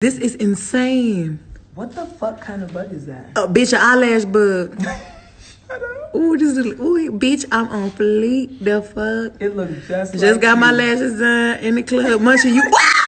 This is insane. What the fuck kind of bug is that? Oh, bitch, an eyelash bug. Ooh, this is ooh, bitch. I'm on fleek. The fuck. It looks just. Just like got my lashes done in the club. Munchie, you.